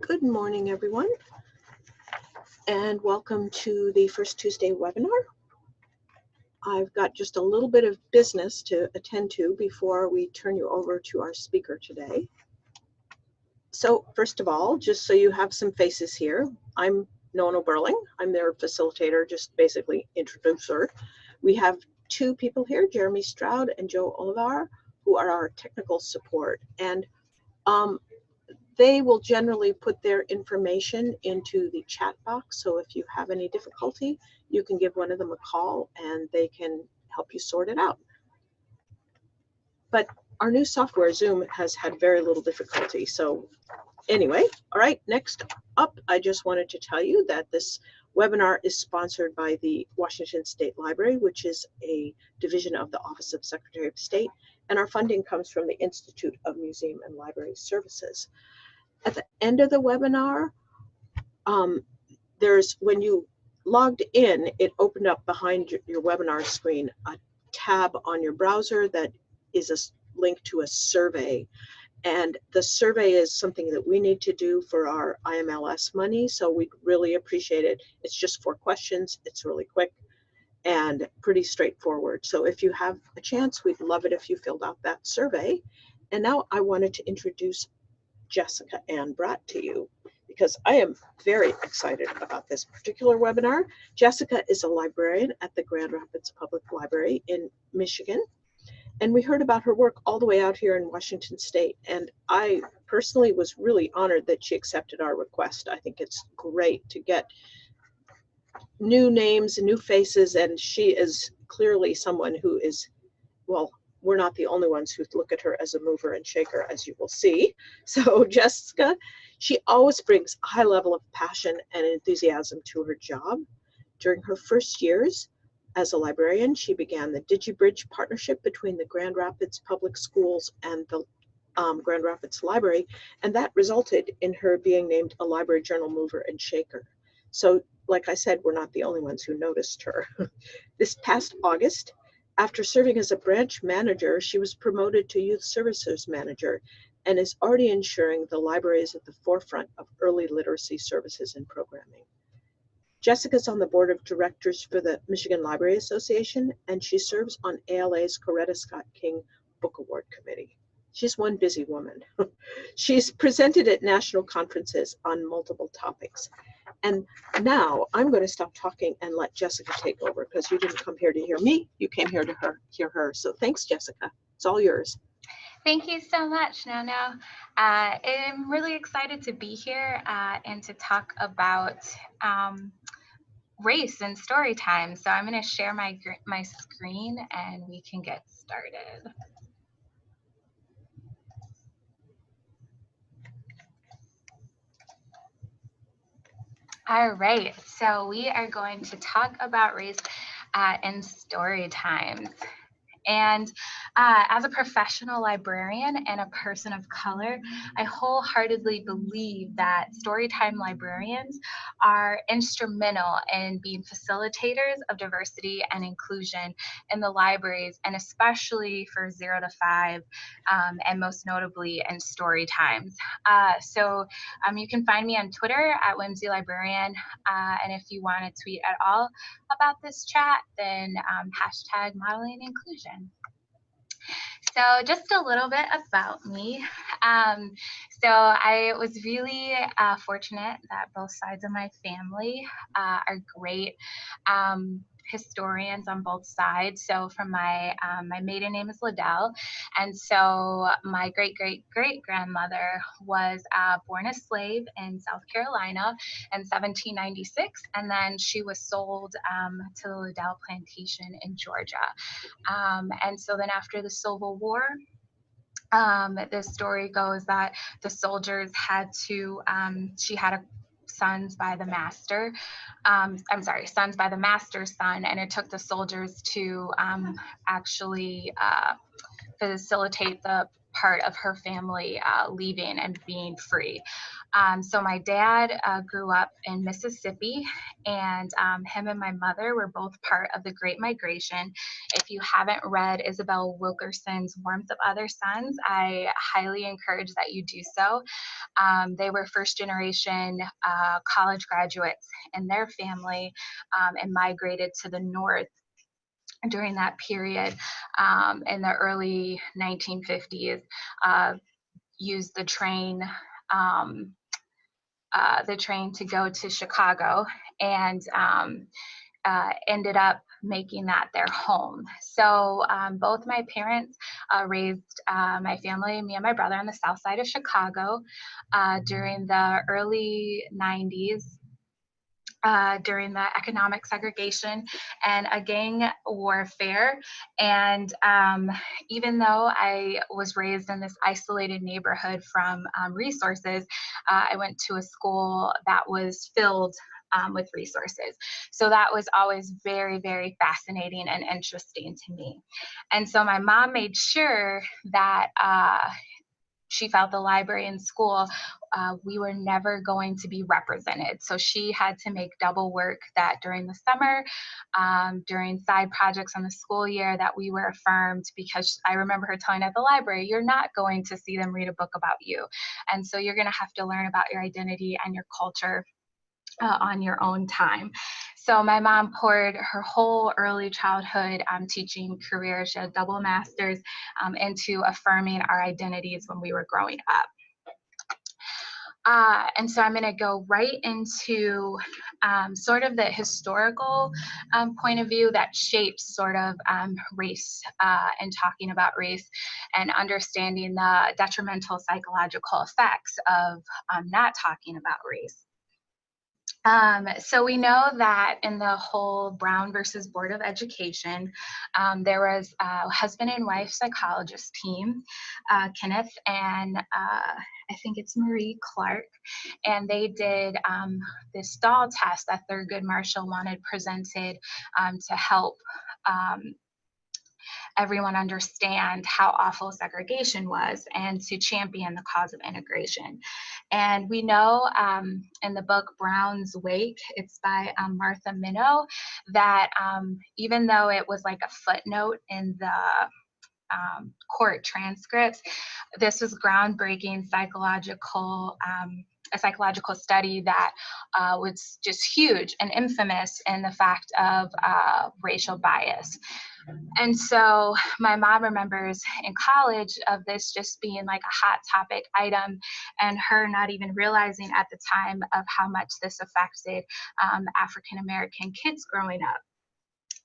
Good morning, everyone, and welcome to the First Tuesday webinar. I've got just a little bit of business to attend to before we turn you over to our speaker today. So first of all, just so you have some faces here, I'm Nona Burling. I'm their facilitator, just basically introducer. We have two people here, Jeremy Stroud and Joe Olivar, who are our technical support. And um, they will generally put their information into the chat box. So if you have any difficulty, you can give one of them a call and they can help you sort it out. But our new software, Zoom, has had very little difficulty. So anyway, all right, next up, I just wanted to tell you that this webinar is sponsored by the Washington State Library, which is a division of the Office of Secretary of State, and our funding comes from the Institute of Museum and Library Services at the end of the webinar, um, there's when you logged in, it opened up behind your, your, webinar screen a tab on your browser that is a link to a survey. And the survey is something that we need to do for our IMLS money. So we really appreciate it. It's just four questions. It's really quick and pretty straightforward. So if you have a chance, we'd love it if you filled out that survey. And now I wanted to introduce Jessica Anne Bratt to you because I am very excited about this particular webinar. Jessica is a librarian at the Grand Rapids Public Library in Michigan. And we heard about her work all the way out here in Washington State. And I personally was really honored that she accepted our request. I think it's great to get new names and new faces. And she is clearly someone who is, well, we're not the only ones who look at her as a mover and shaker, as you will see. So Jessica, she always brings a high level of passion and enthusiasm to her job. During her first years as a librarian, she began the DigiBridge partnership between the Grand Rapids Public Schools and the um, Grand Rapids Library, and that resulted in her being named a Library Journal Mover and Shaker. So, like I said, we're not the only ones who noticed her. this past August, after serving as a branch manager, she was promoted to youth services manager and is already ensuring the library is at the forefront of early literacy services and programming. Jessica's on the board of directors for the Michigan Library Association, and she serves on ALA's Coretta Scott King Book Award Committee. She's one busy woman. She's presented at national conferences on multiple topics. And now I'm going to stop talking and let Jessica take over because you didn't come here to hear me. You came here to her, hear her. So thanks, Jessica. It's all yours. Thank you so much, Nona. Uh, I'm really excited to be here uh, and to talk about um, race and story time. So I'm going to share my, my screen and we can get started. All right, so we are going to talk about race uh, in story times. And uh, as a professional librarian and a person of color, I wholeheartedly believe that Storytime librarians are instrumental in being facilitators of diversity and inclusion in the libraries, and especially for zero to five, um, and most notably in story times. Uh, so um, you can find me on Twitter at Whimsy Librarian, uh, and if you want to tweet at all about this chat, then um, hashtag modeling inclusion. So just a little bit about me. Um, so I was really uh, fortunate that both sides of my family uh, are great. Um, historians on both sides. So from my um, my maiden name is Liddell, and so my great great great grandmother was uh, born a slave in South Carolina in 1796, and then she was sold um, to the Liddell plantation in Georgia. Um, and so then after the Civil War, um, the story goes that the soldiers had to, um, she had a sons by the master. Um, I'm sorry, sons by the master's son, and it took the soldiers to um, actually uh, facilitate the part of her family uh, leaving and being free. Um, so my dad uh, grew up in Mississippi, and um, him and my mother were both part of the Great Migration. If you haven't read Isabel Wilkerson's Warmth of Other Suns, I highly encourage that you do so. Um, they were first generation uh, college graduates in their family um, and migrated to the north during that period um, in the early 1950s. Uh, used the train um, uh, the train to go to Chicago and um, uh, ended up making that their home. So um, both my parents uh, raised uh, my family, me and my brother, on the south side of Chicago uh, during the early 90s. Uh, during the economic segregation and a gang warfare. And um, even though I was raised in this isolated neighborhood from um, resources, uh, I went to a school that was filled um, with resources. So that was always very, very fascinating and interesting to me. And so my mom made sure that uh, she felt the library and school, uh, we were never going to be represented. So she had to make double work that during the summer, um, during side projects on the school year, that we were affirmed because I remember her telling at the library, you're not going to see them read a book about you. And so you're going to have to learn about your identity and your culture uh, on your own time. So my mom poured her whole early childhood um, teaching career, she had double masters, um, into affirming our identities when we were growing up. Uh, and so I'm going to go right into um, sort of the historical um, point of view that shapes sort of um, race uh, and talking about race and understanding the detrimental psychological effects of um, not talking about race. Um, so we know that in the whole Brown versus Board of Education, um, there was a husband and wife psychologist team, uh, Kenneth and uh, I think it's Marie Clark, and they did um, this doll test that Thurgood Marshall wanted presented um, to help um, everyone understand how awful segregation was and to champion the cause of integration. And we know um, in the book Brown's Wake, it's by um, Martha Minow, that um, even though it was like a footnote in the um, court transcripts, this was groundbreaking psychological um, a psychological study that uh, was just huge and infamous in the fact of uh, racial bias. And so my mom remembers in college of this just being like a hot topic item and her not even realizing at the time of how much this affected um, African American kids growing up.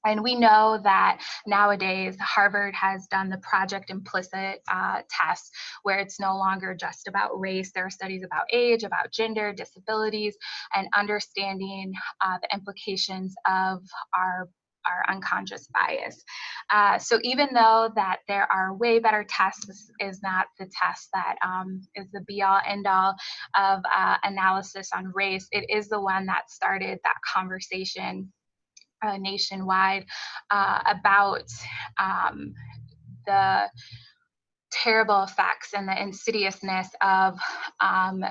And we know that nowadays Harvard has done the project implicit uh, test where it's no longer just about race. There are studies about age, about gender, disabilities, and understanding uh, the implications of our our unconscious bias. Uh, so even though that there are way better tests, this is not the test that um, is the be all end all of uh, analysis on race. It is the one that started that conversation uh, nationwide uh, about um, the terrible effects and the insidiousness of um,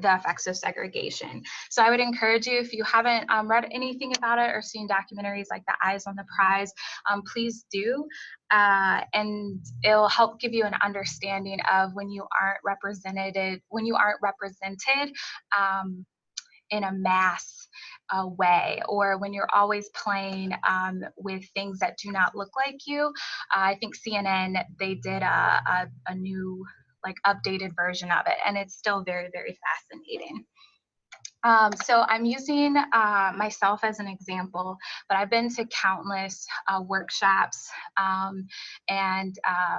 the effects of segregation. So I would encourage you, if you haven't um, read anything about it or seen documentaries like The Eyes on the Prize, um, please do. Uh, and it'll help give you an understanding of when you aren't represented, when you aren't represented um, in a mass uh, way or when you're always playing um, with things that do not look like you. Uh, I think CNN, they did a, a, a new like updated version of it and it's still very, very fascinating. Um, so I'm using uh, myself as an example, but I've been to countless uh, workshops um, and uh,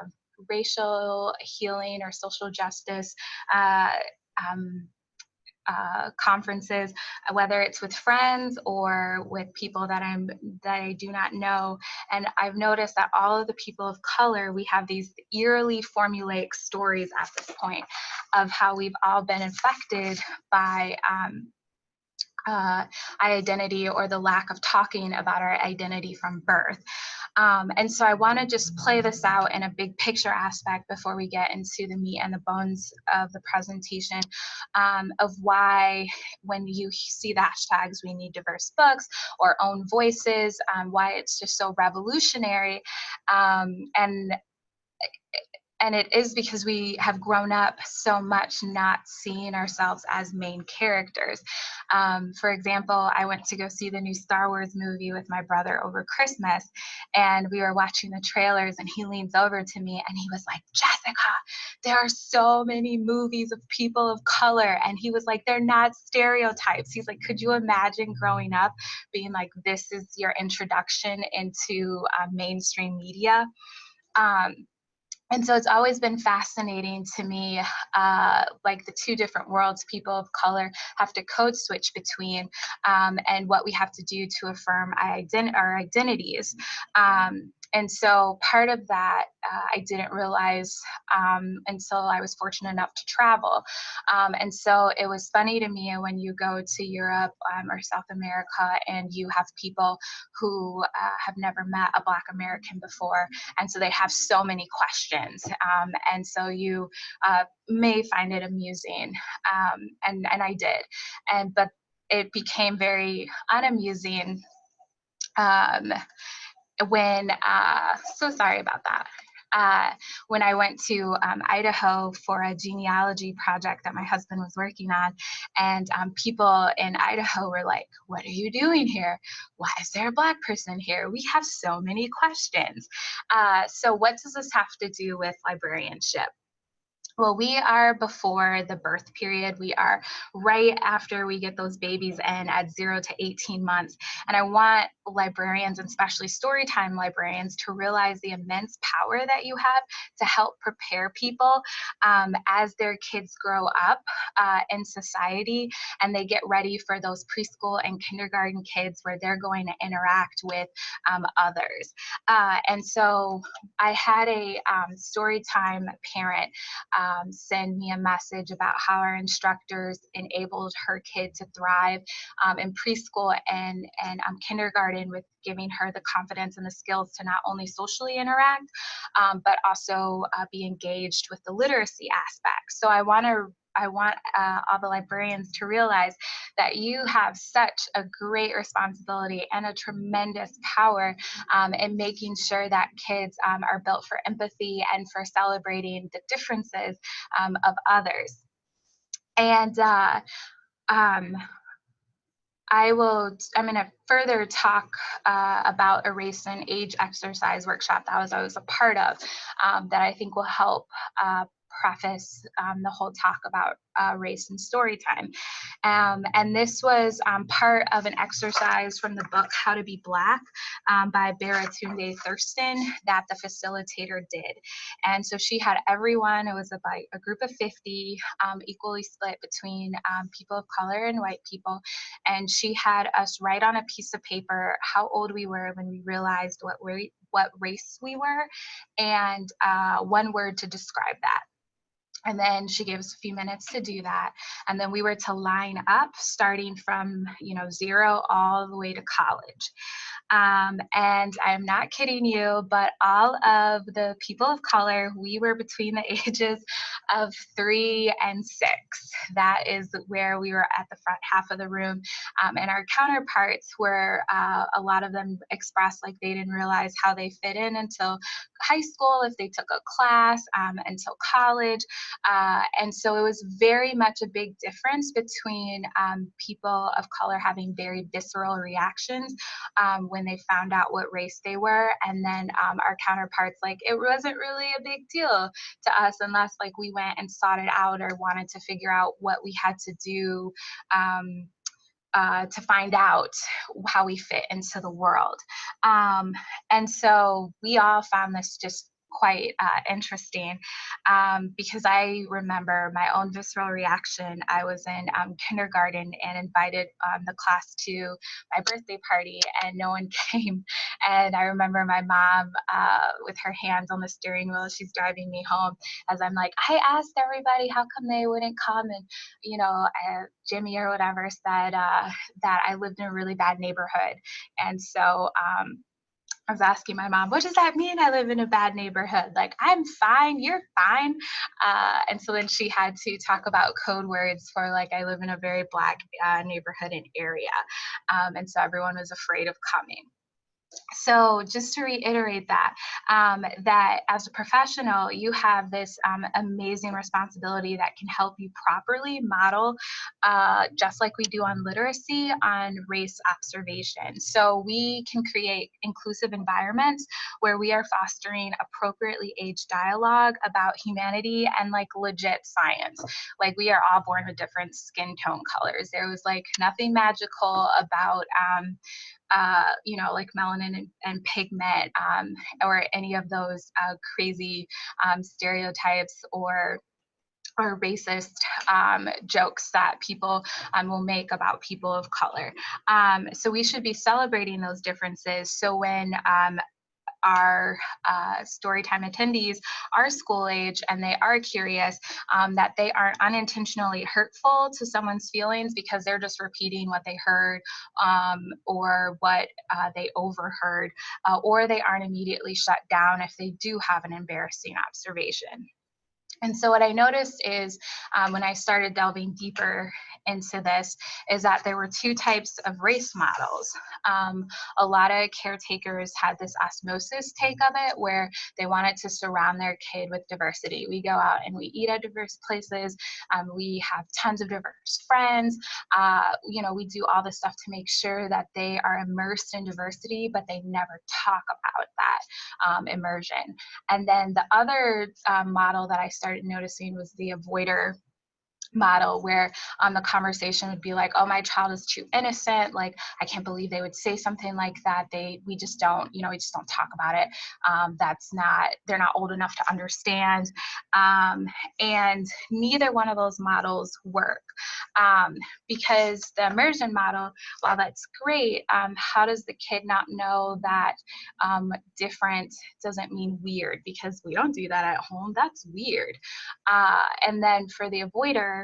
racial healing or social justice uh, um, uh, conferences, uh, whether it's with friends or with people that I'm that I do not know. And I've noticed that all of the people of color, we have these eerily formulaic stories at this point of how we've all been infected by um, uh, identity or the lack of talking about our identity from birth. Um, and so I want to just play this out in a big picture aspect before we get into the meat and the bones of the presentation um, of why, when you see the hashtags, we need diverse books or own voices, um, why it's just so revolutionary. Um, and and it is because we have grown up so much not seeing ourselves as main characters. Um, for example, I went to go see the new Star Wars movie with my brother over Christmas, and we were watching the trailers, and he leans over to me and he was like, Jessica, there are so many movies of people of color. And he was like, they're not stereotypes. He's like, could you imagine growing up being like, this is your introduction into uh, mainstream media? Um, and so it's always been fascinating to me, uh, like the two different worlds people of color have to code switch between um, and what we have to do to affirm ident our identities. Um, and so part of that uh, I didn't realize um, until I was fortunate enough to travel. Um, and so it was funny to me when you go to Europe um, or South America and you have people who uh, have never met a Black American before. And so they have so many questions. Um, and so you uh, may find it amusing. Um, and, and I did. And, but it became very unamusing um, when, uh, so sorry about that. Uh, when I went to um, Idaho for a genealogy project that my husband was working on. And um, people in Idaho were like, What are you doing here? Why is there a Black person here? We have so many questions. Uh, so, what does this have to do with librarianship? Well, we are before the birth period. We are right after we get those babies in at zero to 18 months. And I want librarians, and especially storytime librarians, to realize the immense power that you have to help prepare people um, as their kids grow up uh, in society and they get ready for those preschool and kindergarten kids where they're going to interact with um, others. Uh, and so I had a um, storytime parent um, send me a message about how our instructors enabled her kid to thrive um, in preschool and, and um, kindergarten with giving her the confidence and the skills to not only socially interact, um, but also uh, be engaged with the literacy aspect. So I want to I want uh, all the librarians to realize that you have such a great responsibility and a tremendous power um, in making sure that kids um, are built for empathy and for celebrating the differences um, of others. And uh, um, I will, I'm going to further talk uh, about a race and age exercise workshop that was I was a part of um, that I think will help uh, preface um, the whole talk about uh, race and story time. Um, and this was um, part of an exercise from the book How to Be Black um, by Baratunde Thurston that the facilitator did. And so she had everyone, it was about a group of 50, um, equally split between um, people of color and white people. And she had us write on a piece of paper how old we were when we realized what, we, what race we were and uh, one word to describe that. And then she gave us a few minutes to do that. And then we were to line up starting from, you know, zero all the way to college. Um, and I'm not kidding you, but all of the people of color, we were between the ages of three and six. That is where we were at the front half of the room. Um, and our counterparts were, uh, a lot of them expressed like they didn't realize how they fit in until high school, if they took a class, um, until college. Uh, and so it was very much a big difference between um, people of color having very visceral reactions um, when they found out what race they were, and then um, our counterparts like it wasn't really a big deal to us unless like we went and sought it out or wanted to figure out what we had to do. Um, uh, to find out how we fit into the world. Um, and so we all found this just quite uh, interesting um, because I remember my own visceral reaction. I was in um, kindergarten and invited um, the class to my birthday party, and no one came. And I remember my mom uh, with her hands on the steering wheel, she's driving me home as I'm like, I asked everybody how come they wouldn't come, and you know, uh, Jimmy or whatever said uh, that I lived in a really bad neighborhood, and so. I was asking my mom, what does that mean? I live in a bad neighborhood. Like, I'm fine, you're fine. Uh, and so then she had to talk about code words for, like, I live in a very black uh, neighborhood and area. Um, and so everyone was afraid of coming so just to reiterate that um, that as a professional you have this um, amazing responsibility that can help you properly model uh, just like we do on literacy on race observation. So we can create inclusive environments where we are fostering appropriately aged dialogue about humanity and like legit science. Like we are all born with different skin tone colors. There was like nothing magical about um, uh, you know, like melanin and, and pigment um, or any of those uh, crazy um, stereotypes or or racist um, jokes that people um, will make about people of color. Um, so we should be celebrating those differences. So when um, our uh, storytime attendees are school age and they are curious um, that they aren't unintentionally hurtful to someone's feelings because they're just repeating what they heard um, or what uh, they overheard uh, or they aren't immediately shut down if they do have an embarrassing observation. And so what I noticed is um, when I started delving deeper into this is that there were two types of race models. Um, a lot of caretakers had this osmosis take of it where they wanted to surround their kid with diversity. We go out and we eat at diverse places. Um, we have tons of diverse friends. Uh, you know, we do all this stuff to make sure that they are immersed in diversity, but they never talk about that um, immersion. And then the other um, model that I started noticing was the avoider model where um, the conversation would be like oh my child is too innocent like i can't believe they would say something like that they we just don't you know we just don't talk about it. Um, that's not they're not old enough to understand um, and neither one of those models work um, because the immersion model while that's great um, how does the kid not know that um, different doesn't mean weird? Because we don't do that at home that's weird uh, and then for the avoider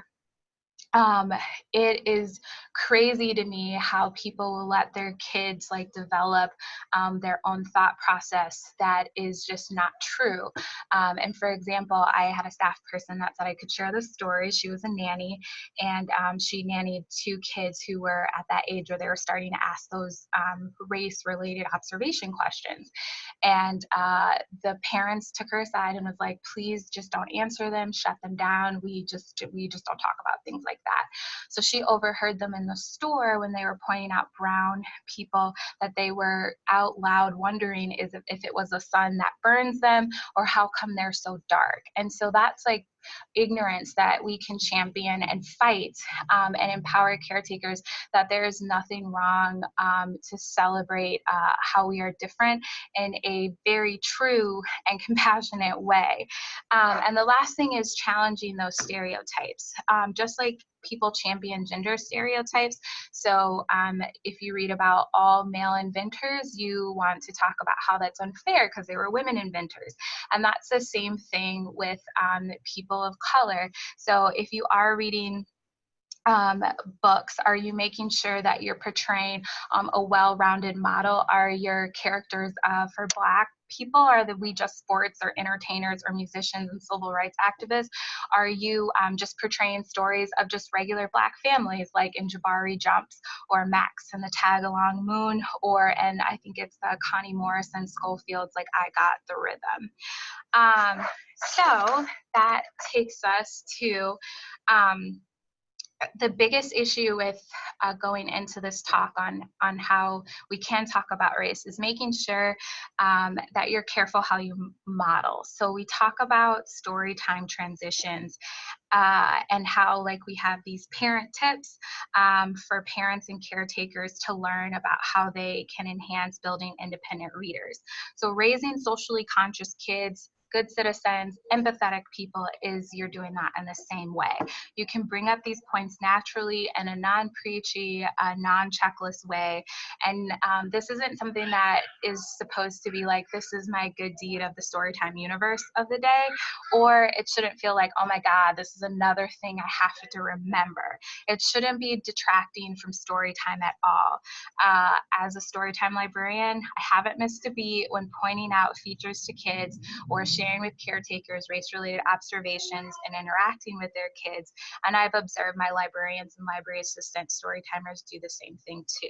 um, it is crazy to me how people will let their kids like develop um, their own thought process that is just not true. Um, and for example, I had a staff person that said I could share this story. She was a nanny and um, she nannied two kids who were at that age where they were starting to ask those um, race related observation questions. And uh, the parents took her aside and was like, please just don't answer them, shut them down. We just, we just don't talk about things like that. So she overheard them in the store when they were pointing out brown people that they were out loud wondering is if, it was the sun that burns them or how come they're so dark. And so that's like ignorance that we can champion and fight um, and empower caretakers that there is nothing wrong um, to celebrate uh, how we are different in a very true and compassionate way. Um, and the last thing is challenging those stereotypes. Um, just like people champion gender stereotypes. So um, if you read about all male inventors, you want to talk about how that's unfair because they were women inventors. And that's the same thing with um, people of color. So if you are reading um, books? Are you making sure that you're portraying um, a well-rounded model? Are your characters uh, for Black people? Are the we just sports or entertainers or musicians and civil rights activists? Are you um, just portraying stories of just regular Black families like in Jabari Jumps or Max and the Tag Along Moon or, and I think it's the Connie Morrison Schofield's like I Got the Rhythm. Um, so that takes us to um, the biggest issue with uh, going into this talk on on how we can talk about race is making sure um, that you're careful how you model. So we talk about story time transitions uh, and how like we have these parent tips um, for parents and caretakers to learn about how they can enhance building independent readers. So raising socially conscious kids good citizens, empathetic people, is you're doing that in the same way. You can bring up these points naturally in a non preachy, uh, non checklist way. And um, this isn't something that is supposed to be like, this is my good deed of the storytime universe of the day, or it shouldn't feel like, oh my God, this is another thing I have to remember. It shouldn't be detracting from story time at all. Uh, as a storytime librarian, I haven't missed a beat when pointing out features to kids or sharing with caretakers race-related observations and interacting with their kids. And I've observed my librarians and library assistant storytimers do the same thing too.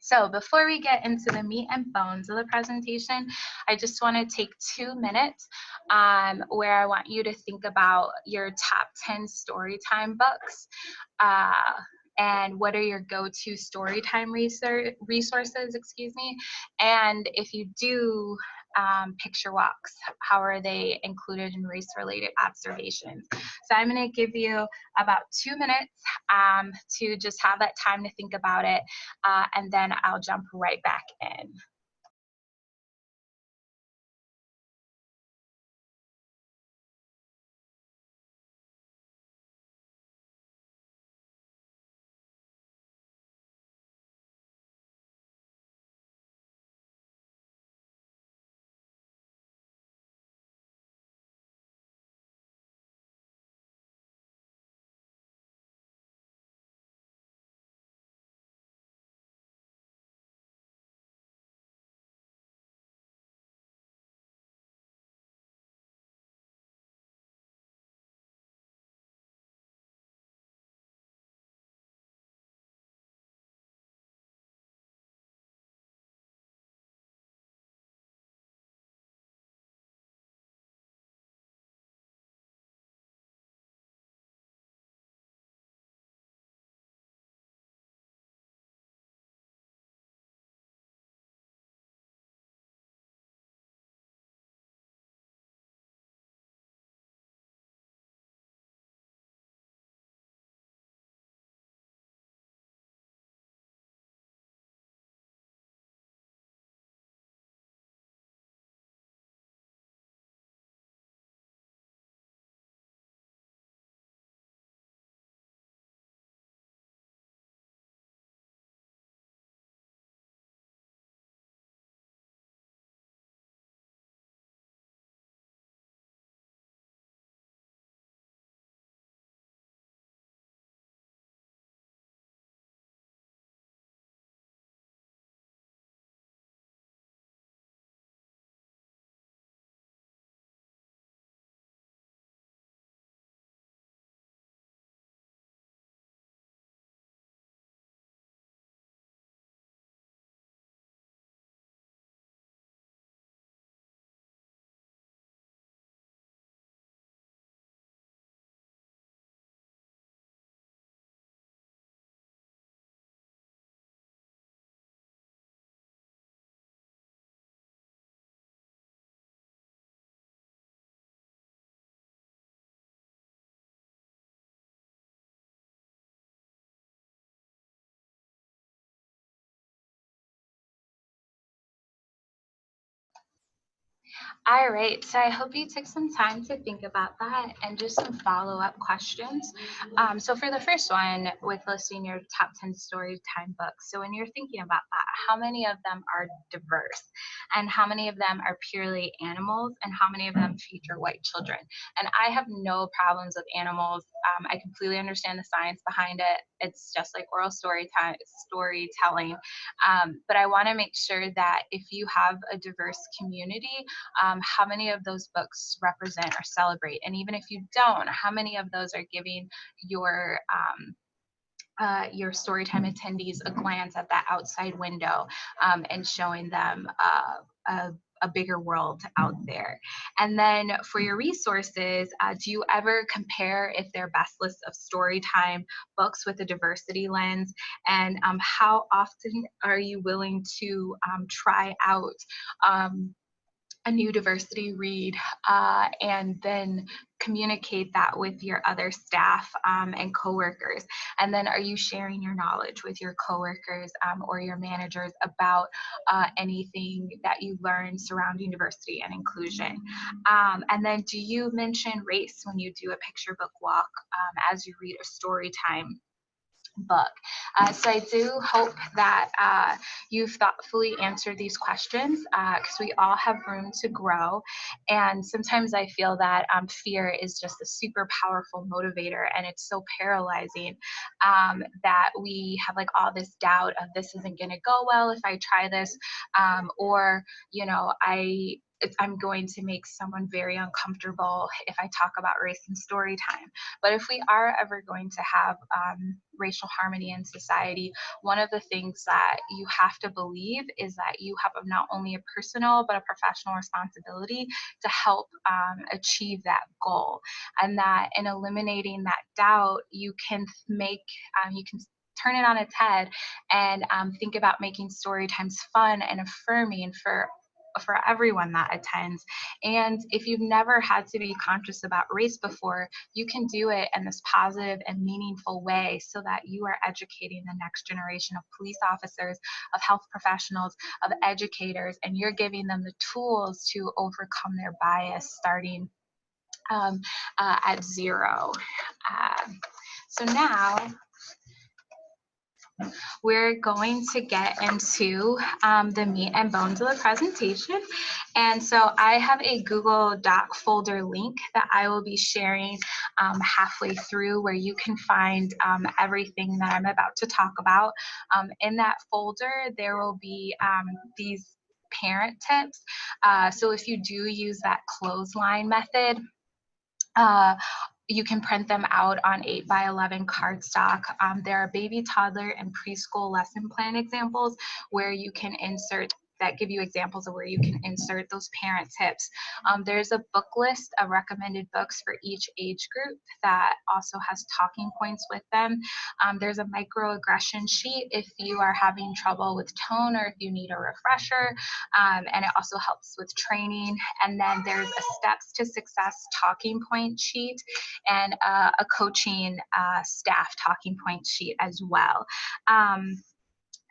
So before we get into the meat and bones of the presentation, I just want to take two minutes um, where I want you to think about your top 10 story time books. Uh, and what are your go-to story time resources, excuse me. And if you do um, picture walks? How are they included in race-related observations? So I'm going to give you about two minutes um, to just have that time to think about it, uh, and then I'll jump right back in. All right, so I hope you took some time to think about that and just some follow-up questions. Um, so for the first one, with listing your top 10 story time books, so when you're thinking about that, how many of them are diverse? And how many of them are purely animals? And how many of them feature white children? And I have no problems with animals. Um, I completely understand the science behind it. It's just like oral story storytelling. Um, but I wanna make sure that if you have a diverse community, um, how many of those books represent or celebrate? And even if you don't, how many of those are giving your um, uh, your storytime attendees a glance at that outside window um, and showing them uh, a, a, bigger world out there. And then for your resources, uh, do you ever compare if they're best list of storytime books with a diversity lens? And um, how often are you willing to um, try out um, a new diversity read uh, and then communicate that with your other staff um, and coworkers. And then are you sharing your knowledge with your coworkers um, or your managers about uh, anything that you learned surrounding diversity and inclusion? Um, and then do you mention race when you do a picture book walk um, as you read a story time book. Uh, so I do hope that uh, you've thoughtfully answered these questions because we all have room to grow. And sometimes I feel that um, fear is just a super powerful motivator and it's so paralyzing um, that we have like all this doubt of this isn't going to go well if I try this um, or, you know, I I'm going to make someone very uncomfortable if I talk about race in story time. But if we are ever going to have um, racial harmony in society, one of the things that you have to believe is that you have not only a personal but a professional responsibility to help um, achieve that goal. And that in eliminating that doubt, you can make, um, you can turn it on its head and um, think about making story times fun and affirming for for everyone that attends. And if you've never had to be conscious about race before, you can do it in this positive and meaningful way so that you are educating the next generation of police officers, of health professionals, of educators, and you're giving them the tools to overcome their bias starting um, uh, at zero. Uh, so now we're going to get into um, the meat and bones of the presentation. And so I have a Google Doc folder link that I will be sharing um, halfway through where you can find um, everything that I'm about to talk about. Um, in that folder, there will be um, these parent tips. Uh, so if you do use that clothesline method, uh, you can print them out on 8 by 11 cardstock. Um, there are baby, toddler, and preschool lesson plan examples where you can insert that give you examples of where you can insert those parent tips. Um, there's a book list of recommended books for each age group that also has talking points with them. Um, there's a microaggression sheet if you are having trouble with tone or if you need a refresher. Um, and it also helps with training. And then there's a steps to success talking point sheet and uh, a coaching uh, staff talking point sheet as well. Um,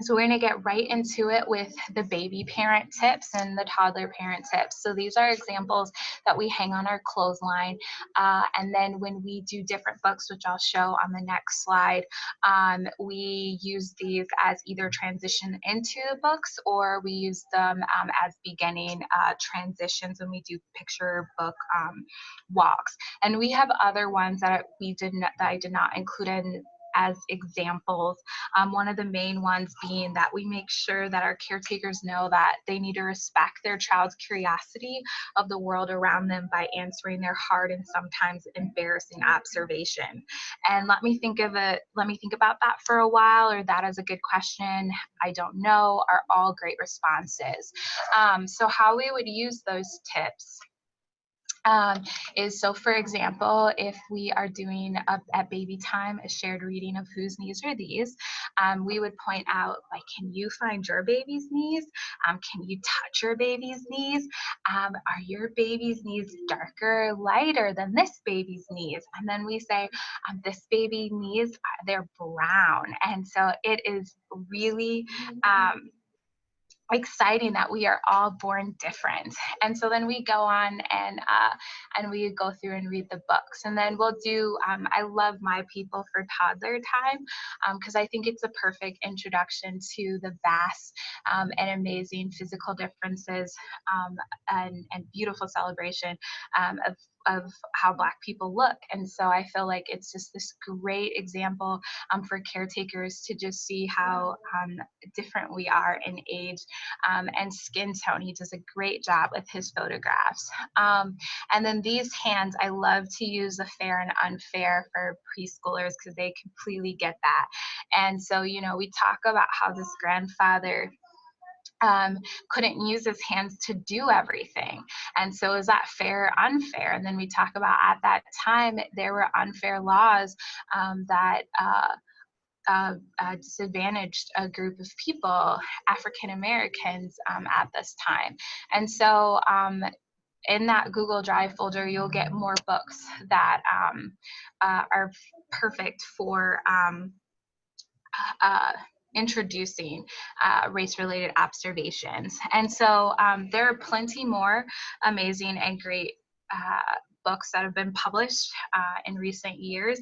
so we're to get right into it with the baby parent tips and the toddler parent tips. So these are examples that we hang on our clothesline. Uh, and then when we do different books, which I'll show on the next slide, um, we use these as either transition into the books or we use them um, as beginning uh, transitions when we do picture book um, walks. And we have other ones that we did not, that I did not include in as examples. Um, one of the main ones being that we make sure that our caretakers know that they need to respect their child's curiosity of the world around them by answering their hard and sometimes embarrassing observation. And let me think of it, let me think about that for a while, or that is a good question. I don't know, are all great responses. Um, so how we would use those tips um, is so for example, if we are doing at baby time a shared reading of whose knees are these, um, we would point out like, can you find your baby's knees? Um, can you touch your baby's knees? Um, are your baby's knees darker, lighter than this baby's knees? And then we say, um, this baby knees, they're brown. And so it is really, um, exciting that we are all born different. And so then we go on and uh, and we go through and read the books. And then we'll do um, i love my people for toddler time because um, i think it's a perfect introduction to the vast um, and amazing physical differences um, and, and beautiful celebration um, of of how black people look. And so i feel like it's just this great example um, for caretakers to just see how um, different we are in age um, and skin tone. He does a great job with his photographs. Um, and then these hands i love to use the fair and unfair for preschoolers because they completely get that. And so you know we talk about how this grandfather um, couldn't use his hands to do everything. And so, is that fair or unfair? And then we talk about at that time, there were unfair laws um, that. Uh, a, a disadvantaged a group of people, African Americans, um, at this time. And so um, in that Google Drive folder, you'll get more books that um, uh, are perfect for um, uh, introducing uh, race-related observations. And so um, there are plenty more amazing and great uh, books that have been published uh, in recent years.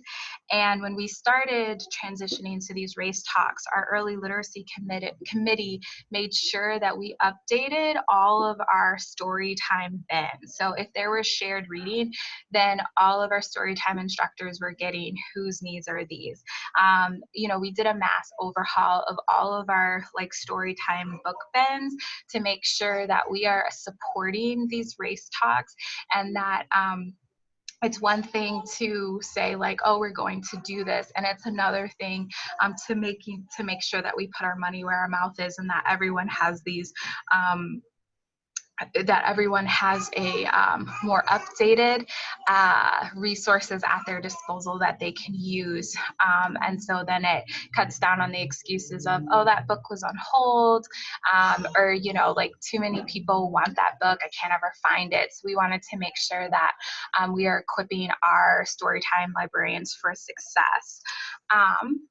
And when we started transitioning to these race talks, our early literacy committee, committee made sure that we updated all of our story time bins. So if there was shared reading, then all of our story time instructors were getting whose knees are these. Um, you know, we did a mass overhaul of all of our like story time book bins to make sure that we are supporting these race talks and that um, it's one thing to say like oh we're going to do this and it's another thing um, to making to make sure that we put our money where our mouth is and that everyone has these um, that everyone has a um, more updated uh, resources at their disposal that they can use. Um, and so then it cuts down on the excuses of, oh, that book was on hold, um, or, you know, like too many people want that book, I can't ever find it. So we wanted to make sure that um, we are equipping our Storytime librarians for success. Um,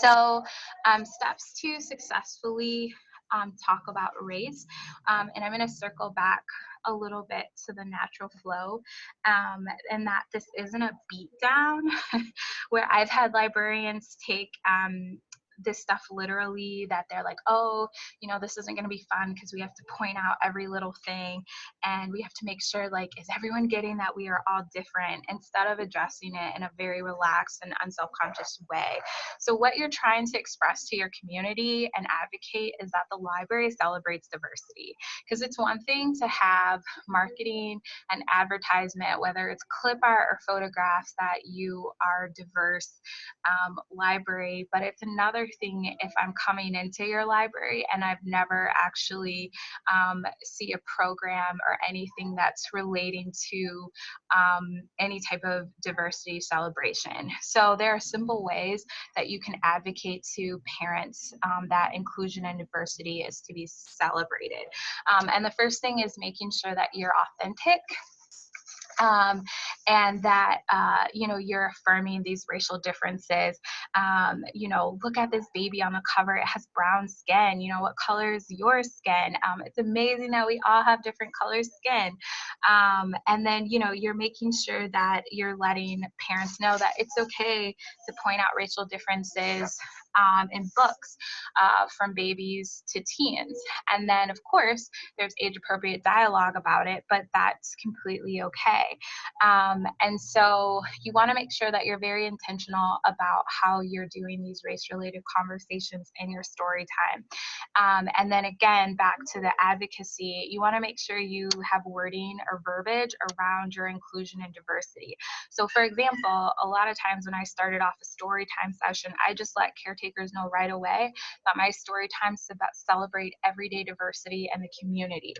so um, steps to successfully um, talk about race. Um, and I'm going to circle back a little bit to the natural flow um, and that this isn't a beat down where I've had librarians take um, this stuff literally that they're like, oh, you know, this isn't going to be fun because we have to point out every little thing and we have to make sure, like, is everyone getting that we are all different instead of addressing it in a very relaxed and unself conscious way. So, what you're trying to express to your community and advocate is that the library celebrates diversity because it's one thing to have marketing and advertisement, whether it's clip art or photographs that you are diverse um, library, but it's another thing if I'm coming into your library and I've never actually um, see a program or anything that's relating to um, any type of diversity celebration. So there are simple ways that you can advocate to parents um, that inclusion and diversity is to be celebrated. Um, and the first thing is making sure that you're authentic um, and that uh, you know you're affirming these racial differences. Um, you know look at this baby on the cover. It has brown skin. You know what color is your skin? Um, it's amazing that we all have different color skin. Um, and then you know you're making sure that you're letting parents know that it's okay to point out racial differences um, in books uh, from babies to teens. And then, of course, there's age appropriate dialogue about it, but that's completely okay. Um, and so you want to make sure that you're very intentional about how you're doing these race related conversations in your story time. Um, and then again, back to the advocacy, you want to make sure you have wording or verbiage around your inclusion and diversity. So, for example, a lot of times when I started off a story time session, I just let caretakers know right away that my story times celebrate everyday diversity and the community.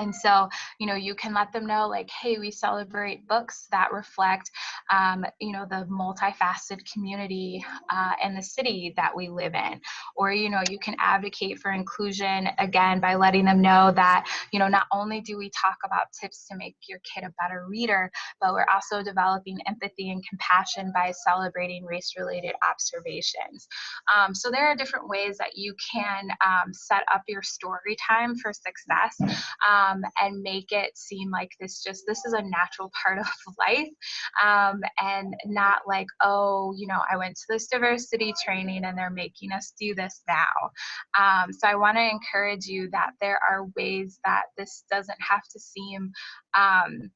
And so, you know, you can let them know, like, hey, we celebrate books that reflect, um, you know, the multifaceted community uh, and the city that we live in. Or, you know, you can advocate for inclusion again by letting them know that, you know, not only do we talk about tips to make your kid a better reader, but we're also developing empathy and compassion by celebrating race related observations. Um, so, there are different ways that you can um, set up your story time for success. Um, um, and make it seem like this just this is a natural part of life um, and not like oh you know i went to this diversity training and they're making us do this now um, so i want to encourage you that there are ways that this doesn't have to seem um,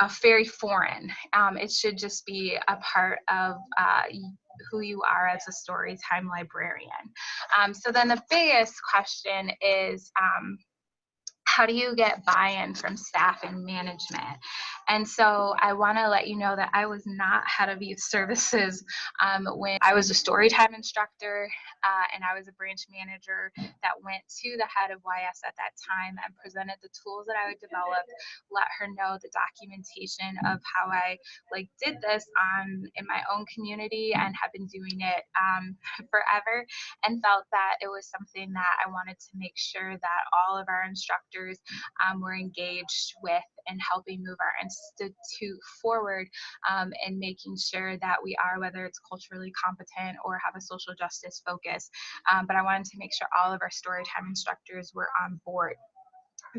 a very foreign. Um, it should just be a part of uh, who you are as a storytime librarian. Um, so then the biggest question is, um, how do you get buy-in from staff and management? And so I want to let you know that I was not head of youth services um, when I was a storytime instructor uh, and I was a branch manager that went to the head of YS at that time and presented the tools that I would develop, let her know the documentation of how I like did this on in my own community and have been doing it um, forever and felt that it was something that I wanted to make sure that all of our instructors um, were engaged with in helping move our institute forward um, and making sure that we are, whether it's culturally competent or have a social justice focus. Um, but I wanted to make sure all of our storytime instructors were on board.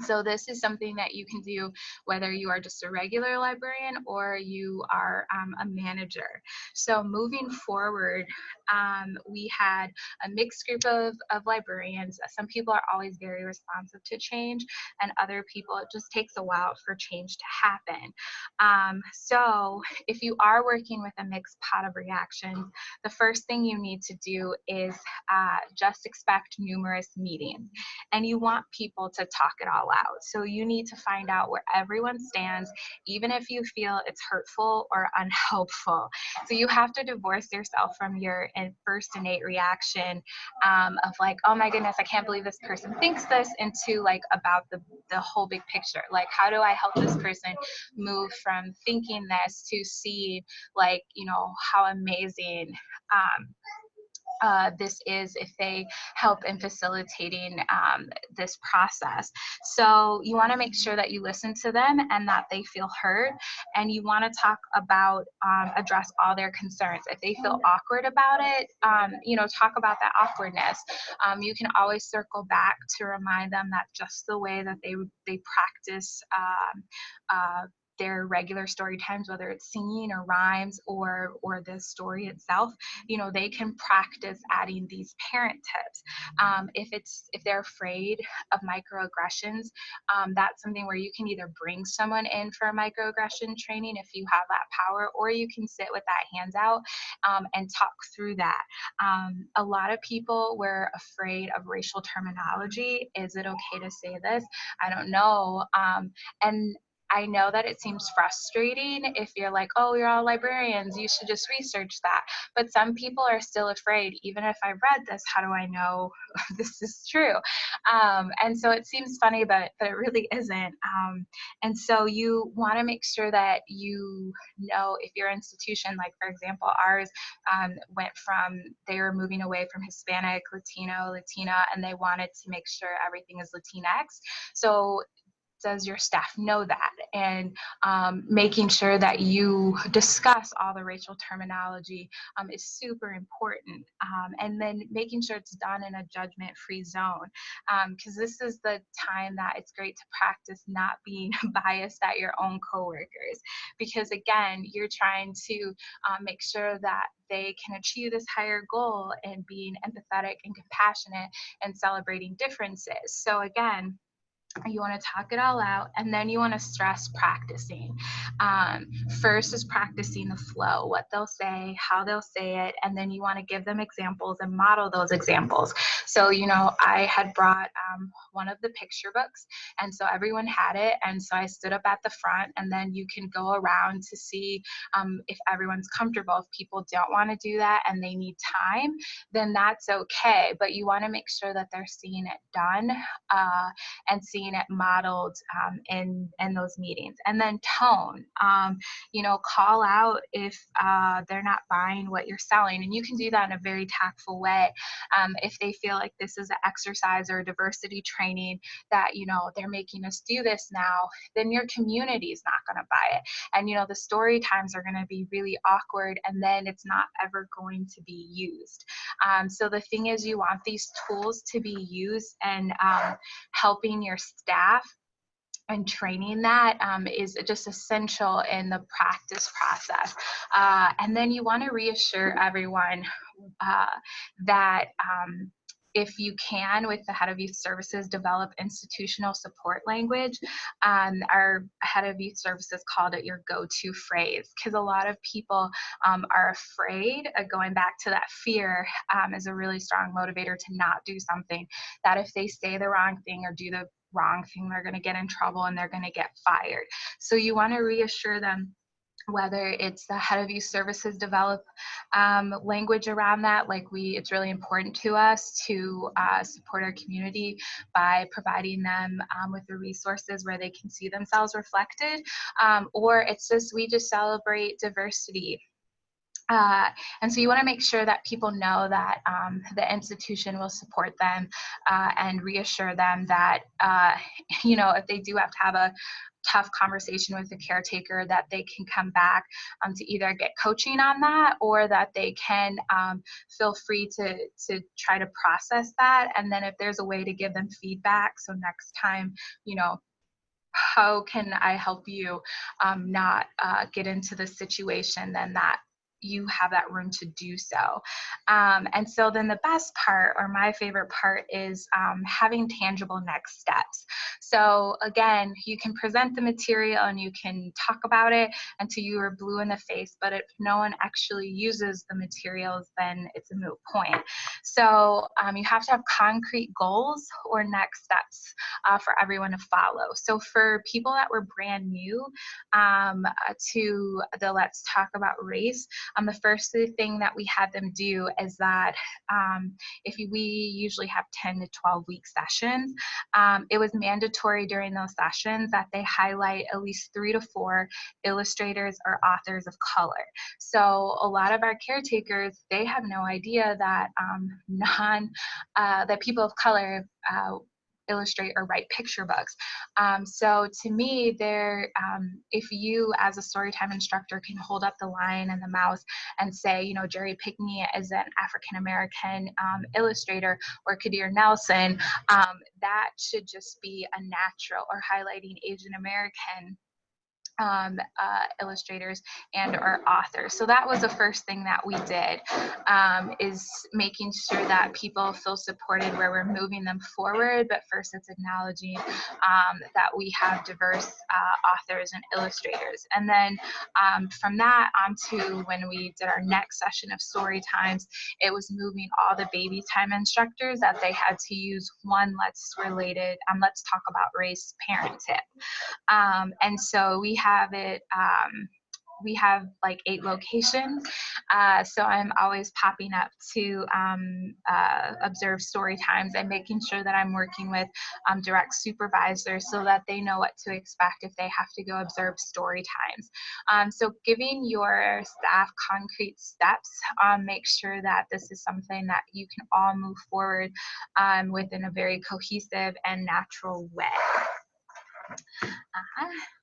So this is something that you can do whether you are just a regular librarian or you are um, a manager. So moving forward, um, we had a mixed group of, of librarians. Some people are always very responsive to change and other people, it just takes a while for change to happen. Um, so if you are working with a mixed pot of reactions, the first thing you need to do is uh, just expect numerous meetings and you want people to talk it all all out. So you need to find out where everyone stands, even if you feel it's hurtful or unhelpful. So you have to divorce yourself from your first innate reaction um, of like, oh my goodness, I can't believe this person thinks this, into like about the, the whole big picture. Like, how do I help this person move from thinking this to see like, you know, how amazing um, uh, this is if they help in facilitating um, this process. So you want to make sure that you listen to them and that they feel heard, and you want to talk about um, address all their concerns. If they feel awkward about it, um, you know, talk about that awkwardness. Um, you can always circle back to remind them that just the way that they they practice um, uh, their regular story times whether it's singing or rhymes or or the story itself you know they can practice adding these parent tips. Um, if it's if they're afraid of microaggressions um, that's something where you can either bring someone in for a microaggression training if you have that power or you can sit with that hands out um, and talk through that. Um, a lot of people were afraid of racial terminology. Is it okay to say this? I don't know. Um, and I know that it seems frustrating if you're like, oh, you're all librarians, you should just research that. But some people are still afraid, even if I've read this, how do I know this is true? Um, and so it seems funny, but, but it really isn't. Um, and so you want to make sure that you know if your institution, like for example, ours um, went from, they were moving away from Hispanic, Latino, Latina, and they wanted to make sure everything is Latinx. So does your staff know that? And um, making sure that you discuss all the racial terminology um, is super important um, and then making sure it's done in a judgment free zone because um, this is the time that it's great to practice not being biased at your own coworkers because again you're trying to um, make sure that they can achieve this higher goal and being empathetic and compassionate and celebrating differences. So again you want to talk it all out and then you want to stress practicing. Um, first is practicing the flow what they'll say how they'll say it and then you want to give them examples and model those examples. So you know i had brought um, one of the picture books and so everyone had it and so i stood up at the front and then you can go around to see um, if everyone's comfortable. If people don't want to do that and they need time then that's okay but you want to make sure that they're seeing it done uh, and seeing seeing it modeled um, in in those meetings. And then tone um, you know call out if uh, they're not buying what you're selling. And you can do that in a very tactful way. Um, if they feel like this is an exercise or a diversity training that you know they're making us do this now then your community is not going to buy it. And you know the story times are going to be really awkward and then it's not ever going to be used. Um, so the thing is you want these tools to be used and um, helping your staff and training that um, is just essential in the practice process. Uh, and then you want to reassure everyone uh, that um, if you can, with the head of youth services, develop institutional support language. Um, our head of youth services called it your go-to phrase because a lot of people um, are afraid of going back to that fear um, is a really strong motivator to not do something that if they say the wrong thing or do the wrong thing, they're going to get in trouble and they're going to get fired. So you want to reassure them whether it's the head of youth services develop um, language around that like we it's really important to us to uh, support our community by providing them um, with the resources where they can see themselves reflected um, or it's just we just celebrate diversity uh, and so you want to make sure that people know that um, the institution will support them uh, and reassure them that, uh, you know, if they do have to have a tough conversation with the caretaker that they can come back um, to either get coaching on that or that they can um, feel free to to try to process that. And then if there's a way to give them feedback so next time you know how can I help you um, not uh, get into the situation, then that you have that room to do so. Um, and so then the best part, or my favorite part, is um, having tangible next steps. So again, you can present the material and you can talk about it until you are blue in the face, but if no one actually uses the materials, then it's a moot point. So um, you have to have concrete goals or next steps uh, for everyone to follow. So for people that were brand new um, to the Let's Talk About Race, um, the first thing that we had them do is that um, if we usually have 10 to 12 week sessions, um, it was mandatory during those sessions that they highlight at least three to four illustrators or authors of color. So a lot of our caretakers, they have no idea that um, non, uh, that people of color uh, illustrate or write picture books. Um, so to me, there, um, if you as a storytime instructor can hold up the lion and the mouse and say, you know, Jerry Pinkney is an African American um, illustrator or Kadir Nelson, um, that should just be a natural or highlighting Asian American um, uh, illustrators and our authors. So that was the first thing that we did um, is making sure that people feel supported where we're moving them forward. But first it's acknowledging um, that we have diverse uh, authors and illustrators. And then um, from that on to when we did our next session of story times, it was moving all the baby time instructors that they had to use one let's related, um, let's talk about race parent tip. Um, and so we have it um, we have like eight locations. Uh, so I'm always popping up to um, uh, observe story times and making sure that I'm working with um, direct supervisors so that they know what to expect if they have to go observe story times. Um, so giving your staff concrete steps, um, make sure that this is something that you can all move forward um, within a very cohesive and natural way. Uh -huh.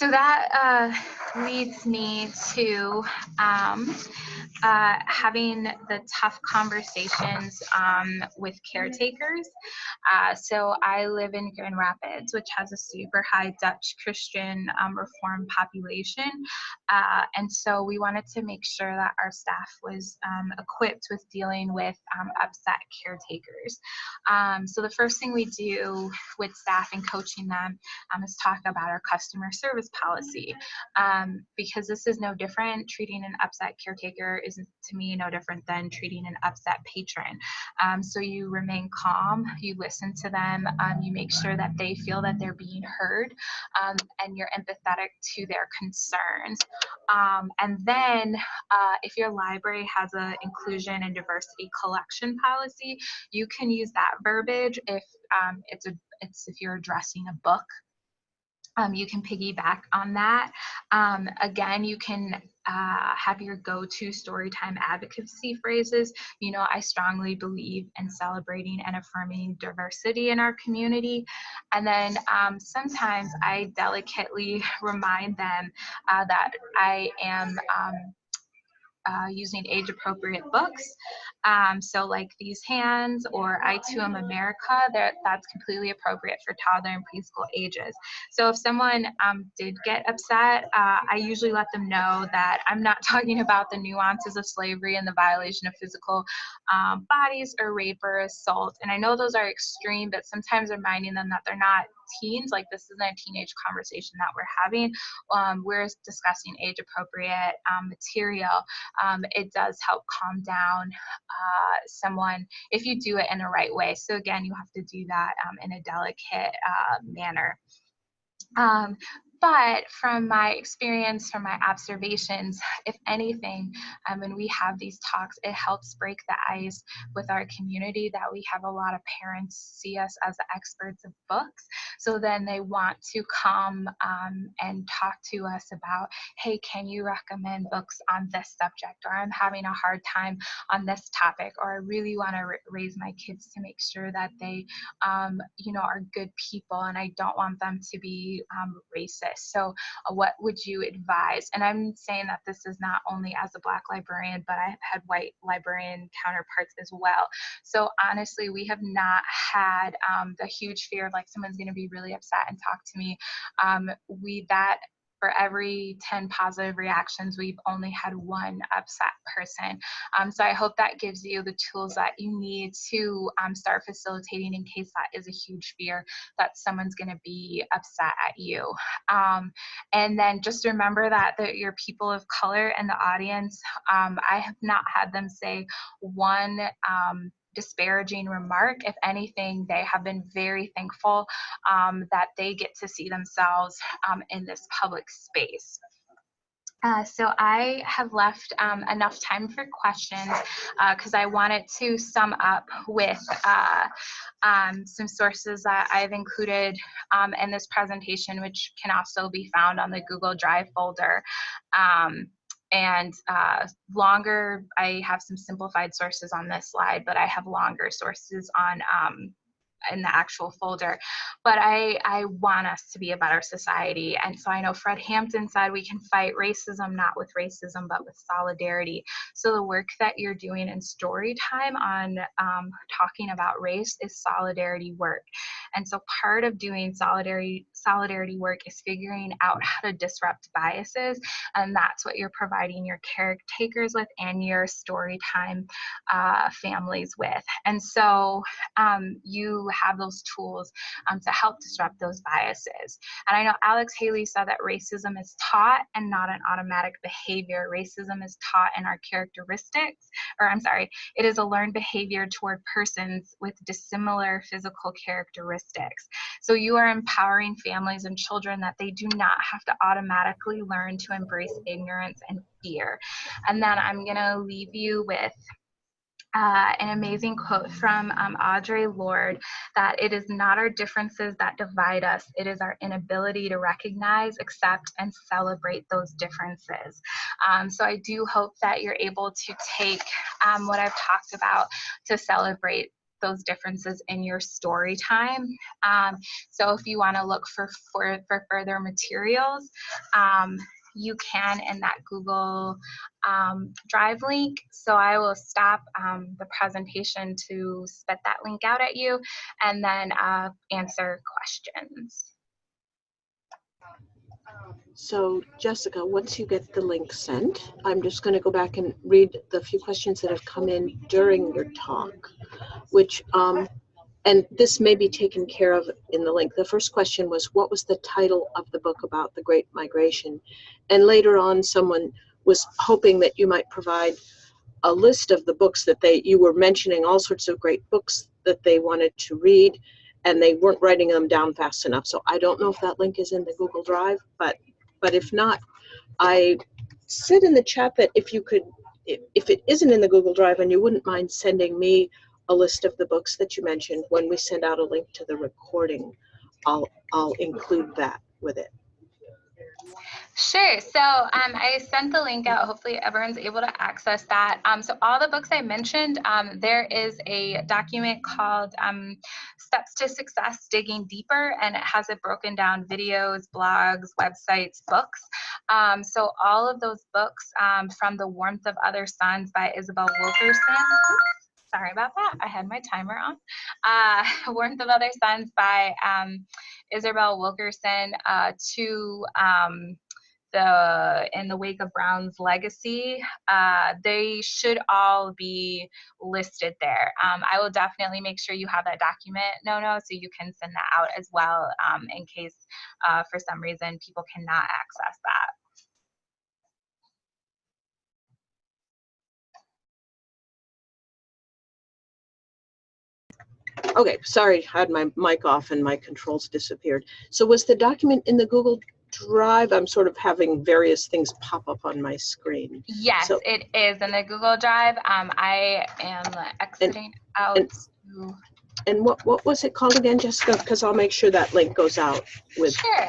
So that uh, leads me to um, uh, having the tough conversations um, with caretakers. Uh, so I live in Grand Rapids, which has a super high Dutch Christian um, Reform population. Uh, and so we wanted to make sure that our staff was um, equipped with dealing with um, upset caretakers. Um, so the first thing we do with staff and coaching them is talk about our customer service policy um, because this is no different. Treating an upset caretaker is to me no different than treating an upset patron. Um, so you remain calm, you listen to them, um, you make sure that they feel that they're being heard, um, and you're empathetic to their concerns. Um, and then uh, if your library has an inclusion and diversity collection policy, you can use that verbiage if um, it's a it's if you're addressing a book um, you can piggyback on that. Um, again, you can uh, have your go-to storytime advocacy phrases. You know, I strongly believe in celebrating and affirming diversity in our community. And then um, sometimes I delicately remind them uh, that I am um, uh, using age appropriate books. Um, so like these hands or I Too Am America, that's completely appropriate for toddler and preschool ages. So if someone um, did get upset, uh, I usually let them know that I'm not talking about the nuances of slavery and the violation of physical um, bodies or rape or assault. And I know those are extreme, but sometimes reminding them that they're not teens, like this isn't a teenage conversation that we're having. Um, we're discussing age appropriate um, material. Um, it does help calm down uh, someone if you do it in the right way. So again, you have to do that um, in a delicate uh, manner. Um, but from my experience, from my observations, if anything, um, when we have these talks, it helps break the ice with our community that we have a lot of parents see us as the experts of books. So then they want to come um, and talk to us about, hey, can you recommend books on this subject? Or I'm having a hard time on this topic, or I really want to raise my kids to make sure that they, um, you know, are good people and I don't want them to be um, racist this. So uh, what would you advise? And I'm saying that this is not only as a black librarian, but I've had white librarian counterparts as well. So honestly, we have not had um, the huge fear of like someone's gonna be really upset and talk to me. Um, we, that for every 10 positive reactions, we've only had one upset person. Um, so I hope that gives you the tools that you need to um, start facilitating in case that is a huge fear that someone's going to be upset at you. Um, and then just remember that the, your people of color in the audience, um, I have not had them say one um, disparaging remark. If anything, they have been very thankful um, that they get to see themselves um, in this public space. Uh, so I have left um, enough time for questions because uh, I wanted to sum up with uh, um, some sources that I've included um, in this presentation, which can also be found on the Google Drive folder. Um, and uh, longer, I have some simplified sources on this slide, but I have longer sources on um, in the actual folder. But I, I want us to be a better society. And so I know Fred Hampton said we can fight racism not with racism, but with solidarity. So the work that you're doing in story time on um, talking about race is solidarity work. And so part of doing solidarity solidarity work is figuring out how to disrupt biases. And that's what you're providing your caretakers with and your story time uh, families with. And so um, you have those tools um, to help disrupt those biases. And I know Alex Haley said that racism is taught and not an automatic behavior. Racism is taught in our characteristics, or I'm sorry, it is a learned behavior toward persons with dissimilar physical characteristics. So you are empowering families and children that they do not have to automatically learn to embrace ignorance and fear. And then I'm gonna leave you with uh, an amazing quote from um, Audre Lorde that it is not our differences that divide us, it is our inability to recognize, accept, and celebrate those differences. Um, so I do hope that you're able to take um, what I've talked about to celebrate those differences in your story time. Um, so if you want to look for, for, for further materials, um, you can in that Google um, Drive link. So I will stop um, the presentation to spit that link out at you and then uh, answer questions. So Jessica, once you get the link sent, I'm just going to go back and read the few questions that have come in during your talk, which um, and this may be taken care of in the link. The first question was, what was the title of the book about the Great Migration? And later on, someone was hoping that you might provide a list of the books that they, you were mentioning all sorts of great books that they wanted to read, and they weren't writing them down fast enough. So I don't know if that link is in the Google Drive, but, but if not, I said in the chat that if you could, if it isn't in the Google Drive and you wouldn't mind sending me a list of the books that you mentioned. When we send out a link to the recording, I'll, I'll include that with it. Sure. So um, I sent the link out. Hopefully everyone's able to access that. Um, so all the books I mentioned, um, there is a document called um, Steps to Success Digging Deeper, and it has it broken down videos, blogs, websites, books. Um, so all of those books um, from The Warmth of Other Suns by Isabel Wilkerson sorry about that. I had my timer on. Uh, Warmth of Other Suns by um, Isabel Wilkerson uh, to um, the in the wake of Brown's legacy, uh, they should all be listed there. Um, I will definitely make sure you have that document, no, no, so you can send that out as well um, in case uh, for some reason people cannot access that. Okay, sorry, I had my mic off and my controls disappeared. So was the document in the Google Drive? I'm sort of having various things pop up on my screen. Yes, So- it is in the Google Drive. Um, I am exiting out. and- to- And what, what was it called again, Jessica? Because I'll make sure that link goes out with, Sure.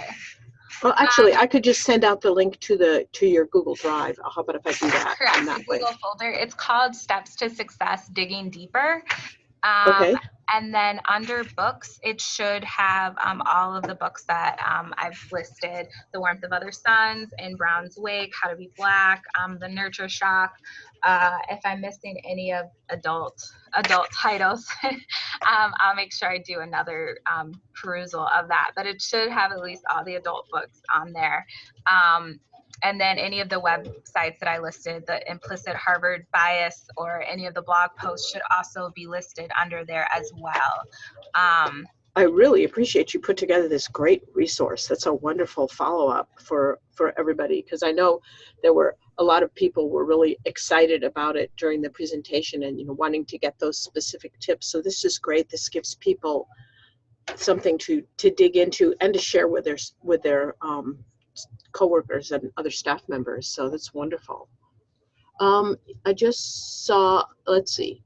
well, actually, I could just send out the link to the, to your Google Drive. How about if I do that Correct. that way? Google folder. It's called Steps to Success Digging Deeper. Um, Okay, And then under books, it should have um, all of the books that um, I've listed The Warmth of Other Suns, In Brown's Wake, How to Be Black, um, The Nurture Shock. Uh, if I'm missing any of adult adult titles, um, I'll make sure I do another um, perusal of that. But it should have at least all the adult books on there. And then any of the websites that I listed, the implicit Harvard bias or any of the blog posts should also be listed under there as well. Um, I really appreciate you put together this great resource. That's a wonderful follow-up for, for everybody, because I know there were, a lot of people were really excited about it during the presentation and, you know, wanting to get those specific tips. So this is great. This gives people something to, to dig into and to share with their, with their um, coworkers and other staff members. So that's wonderful. Um, I just saw, let's see,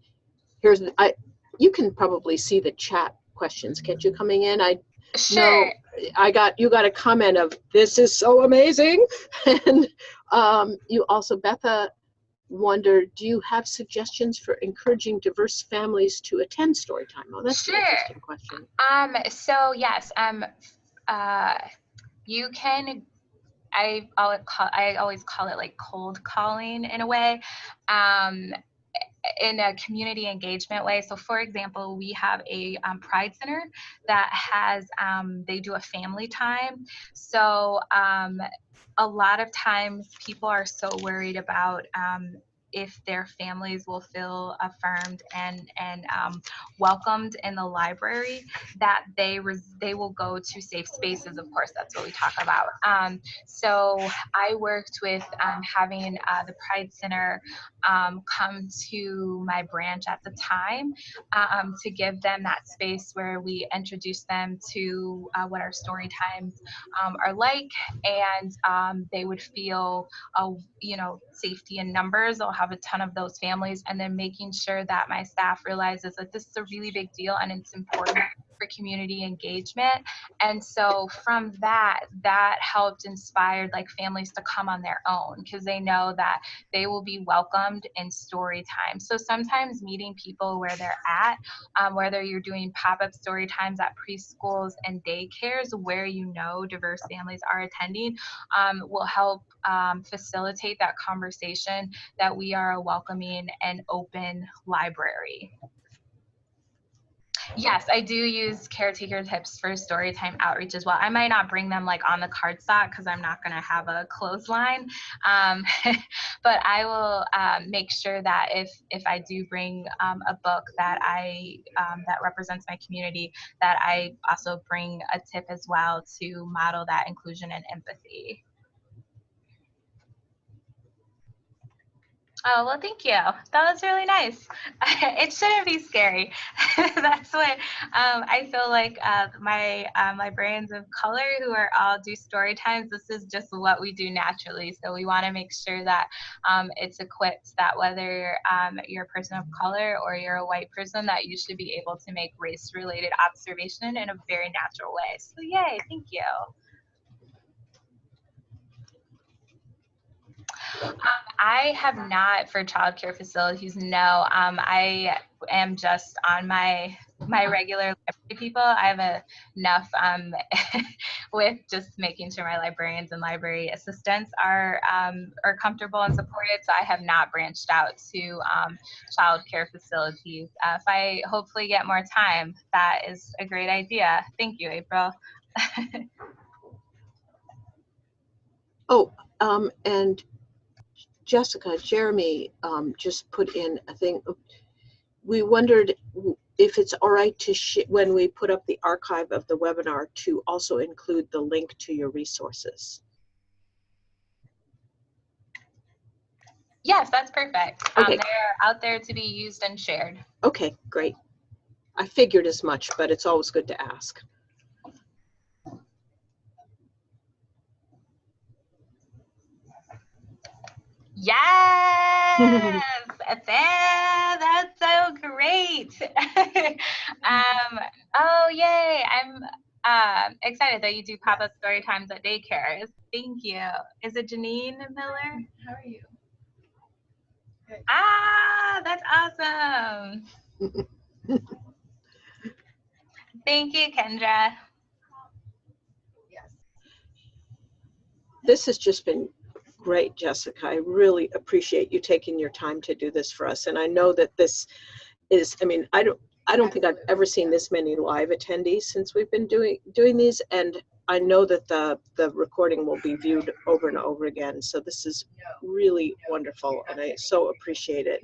here's, I, you can probably see the chat questions, can't you, coming in? I sure. I got you got a comment of this is so amazing, and um, you also Betha wondered, do you have suggestions for encouraging diverse families to attend Storytime? Oh, that's Sure. an interesting question. Um, so yes, um, uh, you can. I always call, I always call it like cold calling in a way. Um, in a community engagement way. So, for example, we have a um, Pride Center that has, um, they do a family time. So, um, a lot of times people are so worried about um, if their families will feel affirmed and and um, welcomed in the library that they res- they will go to safe spaces of course that's what we talk about. Um, so i worked with um, having uh, the pride center um, come to my branch at the time um, to give them that space where we introduce them to uh, what our story times um, are like and they would feel uh, you know safety in numbers have a ton of those families and then making sure that my staff realizes that this is a really big deal and it's important for community engagement and so from that that helped inspired like families to come on their own because they know that they will be welcomed in story time so sometimes meeting people where they're at um, whether you're doing pop-up story times at preschools and daycares where you know diverse families are attending um, will help um, facilitate that conversation that we are a welcoming and open library. Yes, I do use caretaker tips for storytime outreach as well. I might not bring them like on the cardstock because I'm not going to have a clothesline, um, but I will um, make sure that if if I do bring um, a book that I um, that represents my community, that I also bring a tip as well to model that inclusion and empathy. Oh, well, thank you. That was really nice. it shouldn't be scary. That's what um, I feel like uh, my um, librarians of color who are all do story times, this is just what we do naturally. So we want to make sure that um, it's equipped that whether um, you're a person of color or you're a white person, that you should be able to make race related observation in a very natural way. So yay, thank you. I have not for childcare facilities. No, um, I am just on my my regular library people. I have a, enough um, with just making sure my librarians and library assistants are um, are comfortable and supported. So I have not branched out to um, childcare facilities. Uh, if I hopefully get more time, that is a great idea. Thank you, April. Oh, Um, and Jessica, Jeremy, um, just put in a thing. We wondered if it's all right to, sh- when we put up the archive of the webinar, to also include the link to your resources. Yes, that's perfect. Um, Okay. they're out there to be used and shared. Okay, great. I figured as much, but it's always good to ask. Yes, that's so great. um, oh, yay. I'm um excited that you do pop up story times at daycares. Thank you. Is it Janine Miller? How are you? Ah, that's awesome. Thank you, Kendra. Yes. This has just been great, Jessica. I really appreciate you taking your time to do this for us. And I know that this is, I mean, I don't, I don't think I've ever seen this many live attendees since we've been doing, doing these. And I know that the, the recording will be viewed over and over again. So this is really wonderful and I so appreciate it.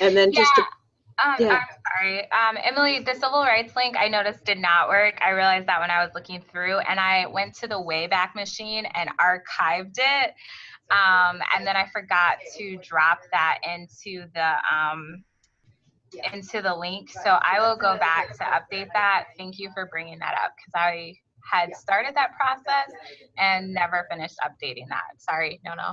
And then just to Um, Yeah. I'm sorry. Um, Emily, the civil rights link I noticed did not work. I realized that when I was looking through and I went to the Wayback Machine and archived it. Um, and then I forgot to drop that into the um, into the link. So I will go back to update that. Thank you for bringing that up because I had started that process and never finished updating that. Sorry, no, no.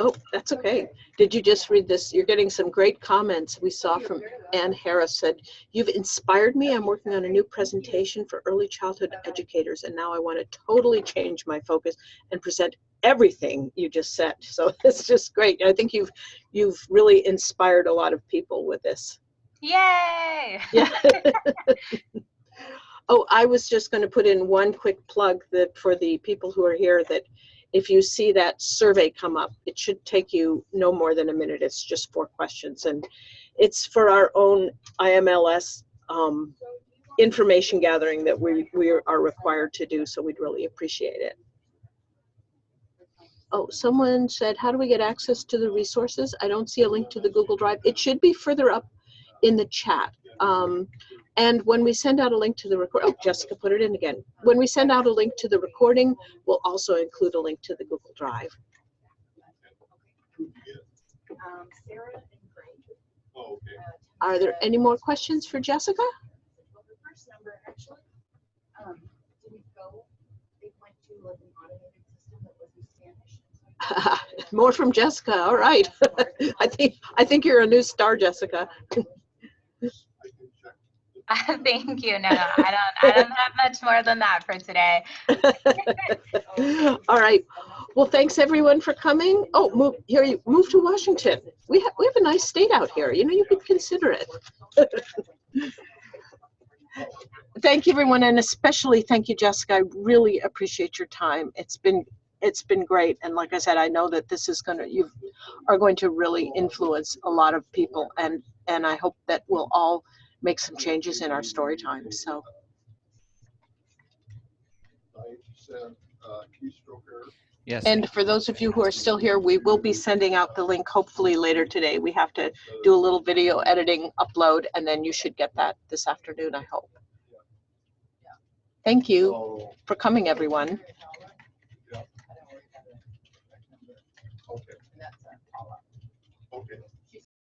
Oh, that's okay. Did you just read this? You're getting some great comments. We saw from Ann Harris said, you've inspired me. I'm working on a new presentation for early childhood educators and now I want to totally change my focus and present everything you just said. So it's just great. I think you've you've really inspired a lot of people with this. Yay! Yeah. oh, I was just going to put in one quick plug that for the people who are here that if you see that survey come up, it should take you no more than a minute. It's just four questions and it's for our own IMLS um, information gathering that we, we are required to do. So we'd really appreciate it. Oh, someone said, how do we get access to the resources? I don't see a link to the Google Drive. It should be further up in the chat. Um, and when we send out a link to the record, oh, Jessica put it in again. When we send out a link to the recording, we'll also include a link to the Google Drive. Um, Sarah and Greg. Oh, okay. uh, Are there any more questions for Jessica? Well, the first number actually, um, didn't go, they went to like an automated system that was in Spanish. more from Jessica. All right. I think I think you're a new star, Jessica. Thank you. No, I don't. I don't have much more than that for today. All right. Well, thanks everyone for coming. Oh, move here. You move to Washington. We have we have a nice state out here. You know, you could consider it. thank you, everyone, and especially thank you, Jessica. I really appreciate your time. It's been it's been great, and like I said, I know that this is gonna you are going to really influence a lot of people, and and I hope that we'll all make some changes in our story time. So. Ninety-seven, uh, keystroke error. Yes. And for those of you who are still here, we will be sending out the link hopefully later today. We have to do a little video editing, upload, and then you should get that this afternoon, I hope. Thank you for coming, everyone.